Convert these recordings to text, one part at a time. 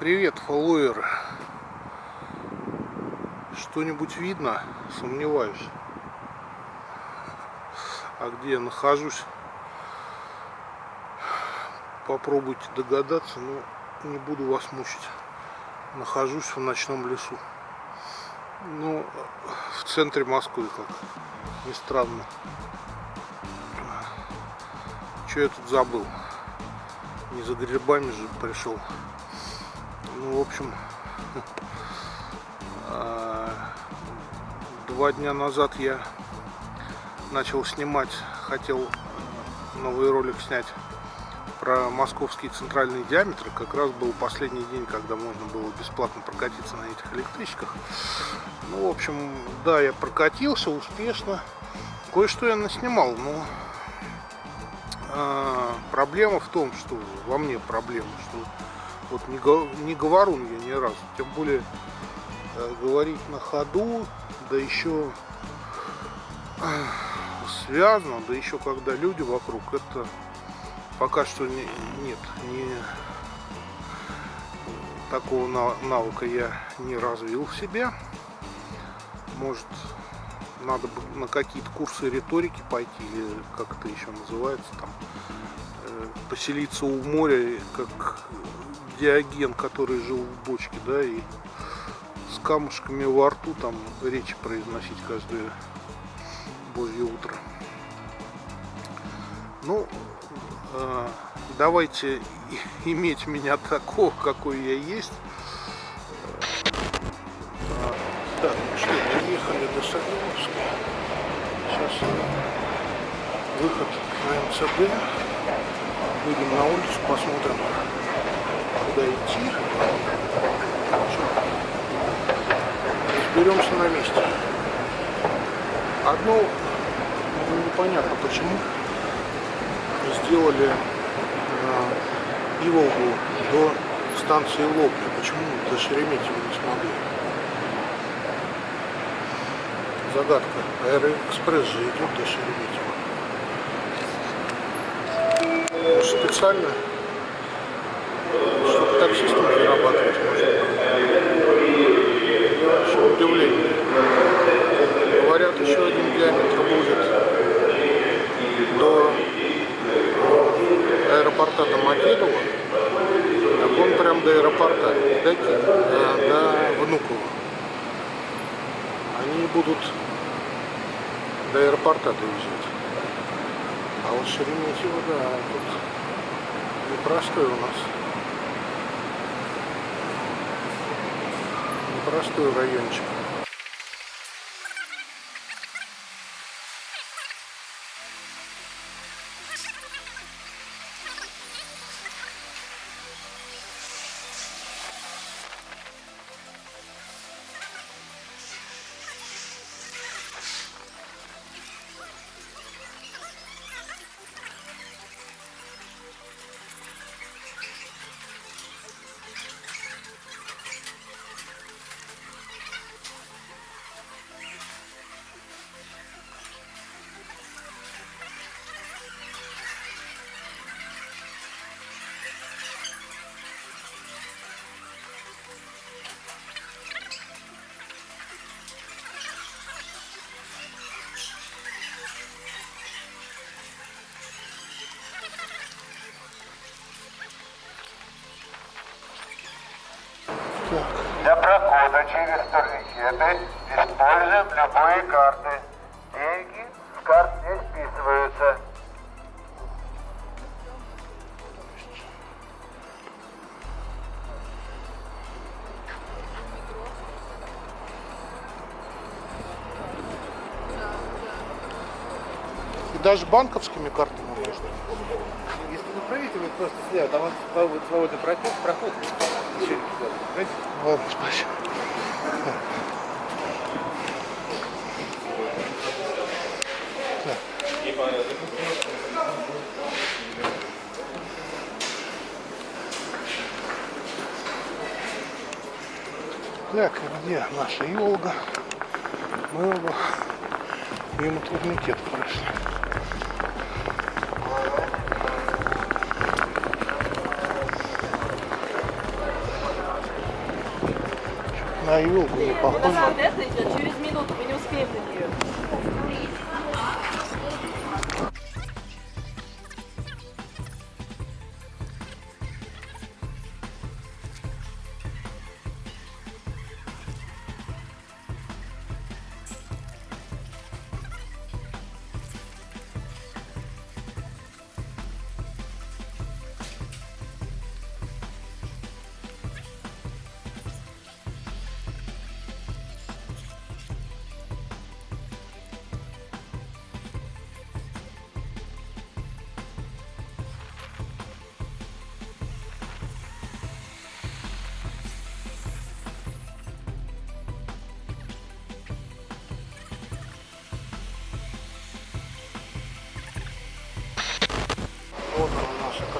Привет, фолловеры. Что-нибудь видно? Сомневаюсь. А где я нахожусь? Попробуйте догадаться, но не буду вас мучить. Нахожусь в ночном лесу. Ну, в центре Москвы, как ни странно. Что я тут забыл? Не за грибами же пришел. Ну, в общем, а, два дня назад я начал снимать, хотел новый ролик снять про московский центральный диаметр. Как раз был последний день, когда можно было бесплатно прокатиться на этих электричках. Ну, в общем, да, я прокатился успешно. Кое-что я наснимал, но э, проблема в том, что во мне проблема, что вот не, не говорун я ни разу. Тем более э, говорить на ходу, да еще э, связано, да еще когда люди вокруг, это пока что не, нет, не такого навыка я не развил в себе. Может, надо бы на какие-то курсы риторики пойти, или как это еще называется, там, э, поселиться у моря, как Диоген, который жил в бочке, да, и с камушками во рту там речи произносить каждое божье утро. Ну, э, давайте иметь меня такого, какой я есть. Э, так, ну что, доехали до Соколовска. Сейчас выход на МЦД. Выйдем на улицу, посмотрим, Разберемся на месте. Одно ну, непонятно почему сделали э, Иволгу до станции Лобня. Почему до Шереметьево не смогли? Загадка. Аэроэкспресс же идет до Шереметьево. Специально чтобы таксистам зарабатывать можно. Еще удивление. Говорят, еще один диаметр будет до аэропорта Домодедово. Так он прям до аэропорта, до, до Внуково. Они будут до аэропорта доезжать. А вот Шереметьево, да, тут непростой у нас. простой райончик. Для прохода через турникеты используем любые карты. Даже банковскими картами можно. Если вы правите, вы просто слева, там вот свободный проход, проход Ладно, спасибо. Так, где наша Волга? Мы оба мимо турникета прошли. На елку не У нас похоже. вот это идет через минуту, мы не успеем на нее.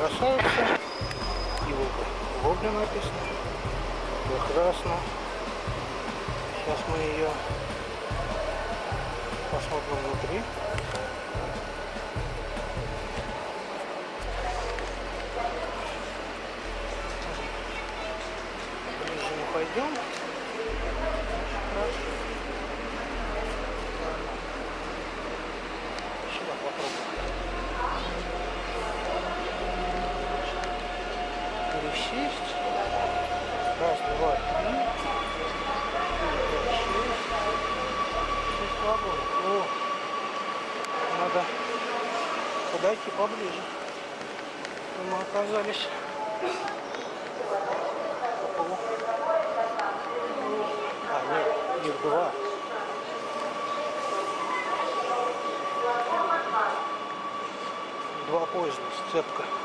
Красавица. Иволга ловля написано. Прекрасно. Сейчас мы ее посмотрим внутри. Пересесть. Раз, два, три. шесть. Шесть вагонов. О, надо подойти поближе. Мы оказались. А, нет, их два. Два поезда, сцепка.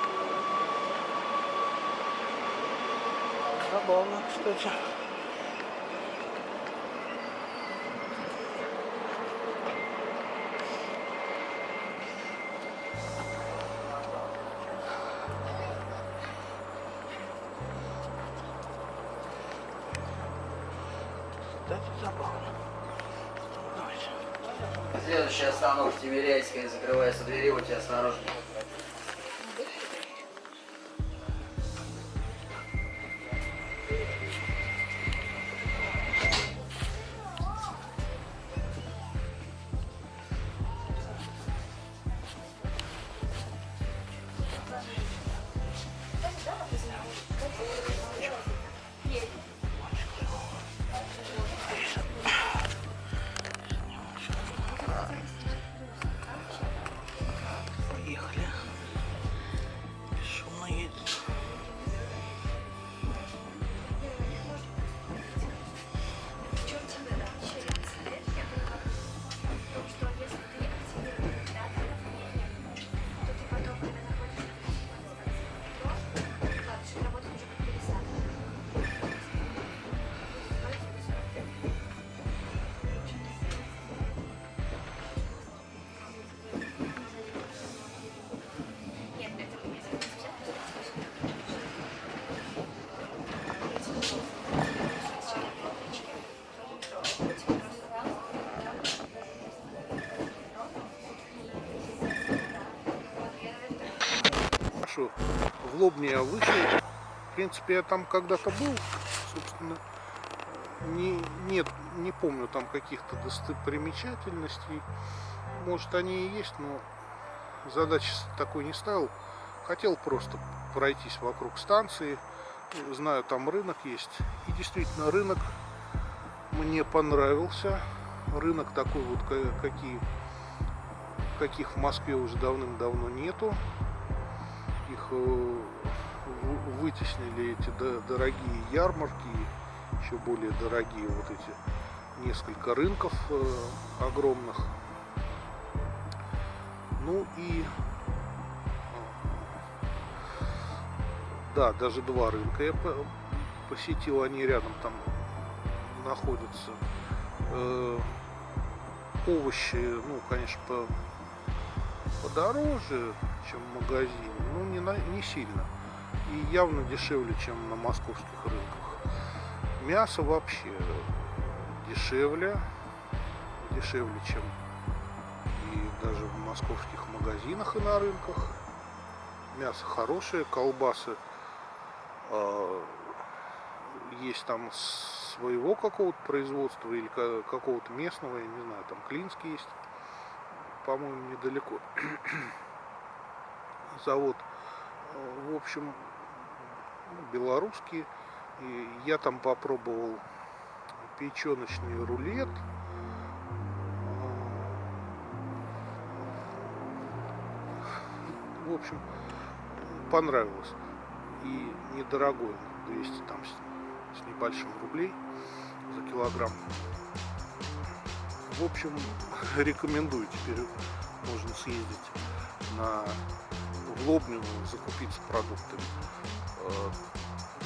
Забавно, кстати. Следующая остановка Тимиряйская, закрывается двери, у тебя В Лобне я вышел. В принципе, я там когда-то был. Собственно, не, нет, не помню там каких-то достопримечательностей. Может, они и есть, но задачи такой не ставил. Хотел просто пройтись вокруг станции. Знаю, там рынок есть. И действительно, рынок мне понравился. Рынок такой вот, ка- какие, каких в Москве уже давным-давно нету их э, вытеснили эти до- дорогие ярмарки, еще более дорогие вот эти несколько рынков э, огромных. Ну и да, даже два рынка я по- посетил, они рядом там находятся. Э, овощи, ну, конечно, по, подороже, чем в магазине, но не, на- не сильно. И явно дешевле, чем на московских рынках. Мясо вообще дешевле, дешевле, чем и даже в московских магазинах и на рынках. Мясо хорошее, колбасы а, есть там своего какого-то производства или ка- какого-то местного, я не знаю, там Клинский есть, по-моему, недалеко. Завод, э, в общем, ну, белорусский. И я там попробовал печеночный рулет. В общем, понравилось. И недорогой, 200 там с, с небольшим рублей за килограмм. В общем, рекомендую теперь можно съездить на в Лобню, закупиться продуктами. Э,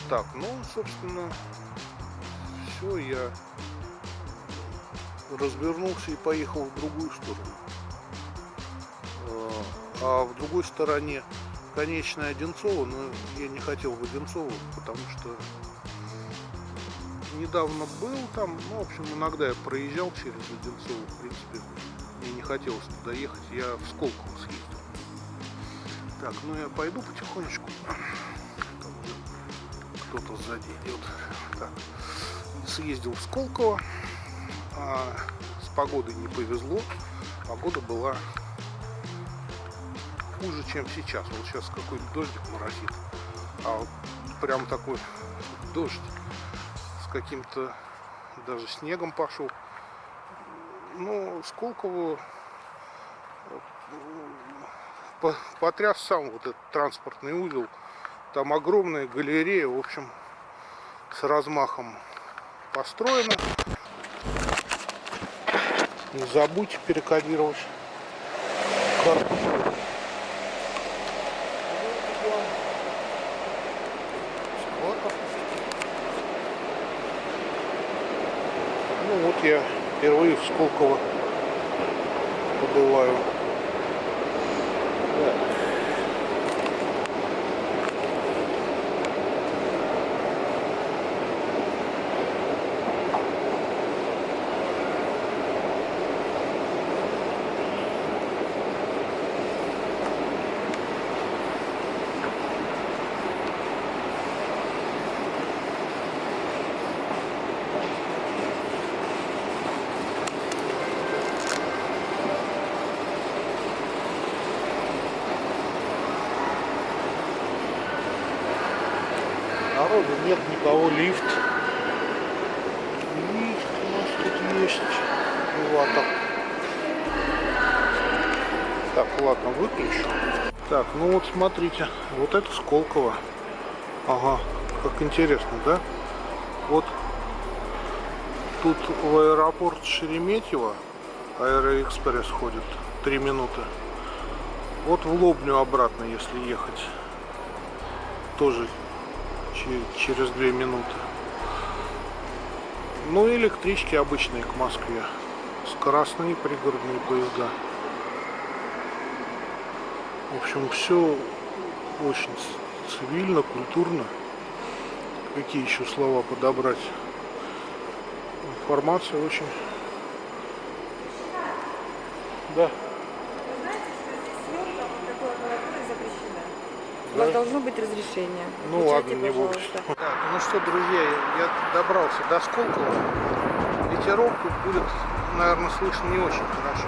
Так, ну, собственно, все, я развернулся и поехал в другую сторону. Э, А в другой стороне конечная Одинцова, но я не хотел в Одинцово, потому что недавно был там, ну, в общем, иногда я проезжал через Одинцово, в принципе, мне не хотелось туда ехать, я в Сколково съездил. Так, ну я пойду потихонечку. Кто-то сзади идет. Так, съездил в Сколково, а с погодой не повезло, погода была хуже, чем сейчас. Вот сейчас какой-то дождик моросит. А вот прям такой дождь с каким-то даже снегом пошел. Ну, Сколково э, по- потряс сам вот этот транспортный узел. Там огромная галерея, в общем, с размахом построена. Не забудьте перекодировать карту. Ну вот я впервые в Сколково побываю. Да. Народу никого, лифт. Лифт у нас тут есть. Эватор. Так, ладно, выключу. Так, ну вот смотрите, вот это Сколково. Ага, как интересно, да? Вот тут в аэропорт Шереметьево Аэроэкспресс ходит 3 минуты. Вот в Лобню обратно, если ехать. Тоже через две минуты. Ну и электрички обычные к Москве. Скоростные пригородные поезда. В общем, все очень цивильно, культурно. Какие еще слова подобрать? Информация очень... Да. У вас должно быть разрешение. Ну Включайте, ладно, не буду. Так, ну что, друзья, я добрался до Сколково. Ветерок тут будет, наверное, слышно не очень хорошо.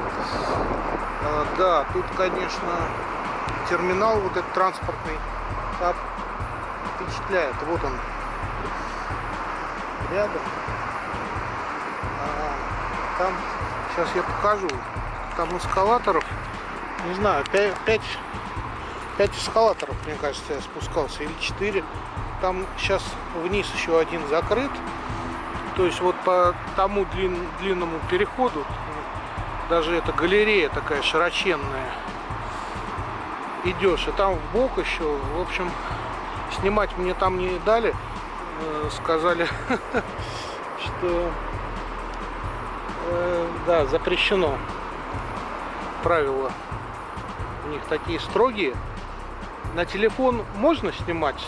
А, да, тут, конечно, терминал вот этот транспортный так впечатляет. Вот он рядом. А, там, сейчас я покажу, там эскалаторов, не знаю, 5, 5 5 эскалаторов, мне кажется, я спускался, или 4. Там сейчас вниз еще один закрыт. То есть вот по тому длин- длинному переходу, даже эта галерея такая широченная, идешь, и там в бок еще, в общем, снимать мне там не дали, Э, сказали, что э, да, запрещено. Правила у них такие строгие. На телефон можно снимать,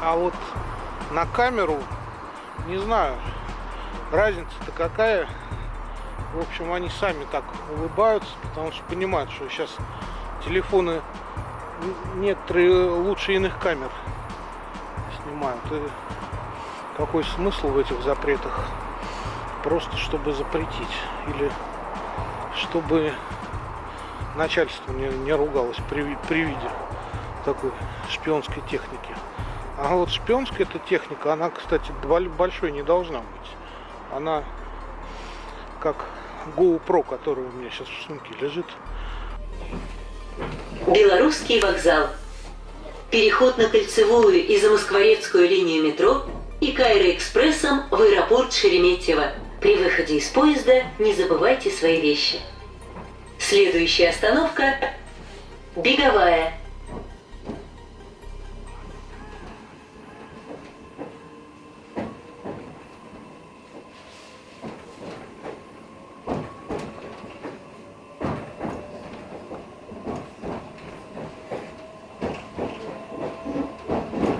а вот на камеру не знаю. Разница-то какая. В общем, они сами так улыбаются, потому что понимают, что сейчас телефоны некоторые лучше иных камер снимают. И Какой смысл в этих запретах? Просто чтобы запретить. Или чтобы начальство не, не ругалось при, при виде такой шпионской техники. А вот шпионская эта техника, она, кстати, большой не должна быть. Она как GoPro, который у меня сейчас в сумке лежит. Белорусский вокзал. Переход на кольцевую и замоскворецкую линию метро и Кайро-экспрессом в аэропорт Шереметьево. При выходе из поезда не забывайте свои вещи. Следующая остановка – Беговая.